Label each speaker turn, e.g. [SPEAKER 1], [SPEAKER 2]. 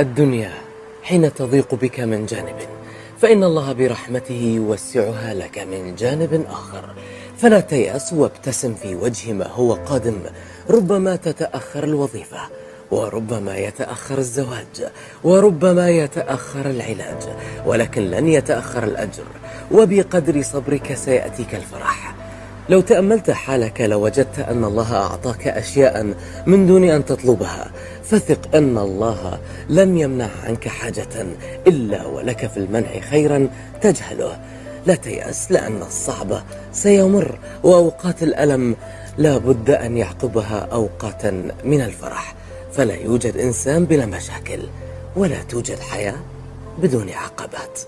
[SPEAKER 1] الدنيا حين تضيق بك من جانب فإن الله برحمته يوسعها لك من جانب آخر. فلا تيأس وابتسم في وجه ما هو قادم ربما تتأخر الوظيفة وربما يتأخر الزواج وربما يتأخر العلاج ولكن لن يتأخر الأجر وبقدر صبرك سيأتيك الفرح. لو تأملت حالك لوجدت أن الله أعطاك أشياء من دون أن تطلبها. فثق أن الله لم يمنع عنك حاجة إلا ولك في المنع خيرا تجهله. لا تيأس لأن الصعب سيمر وأوقات الألم لا بد أن يعقبها أوقاتا من الفرح. فلا يوجد إنسان بلا مشاكل ولا توجد حياة بدون عقبات.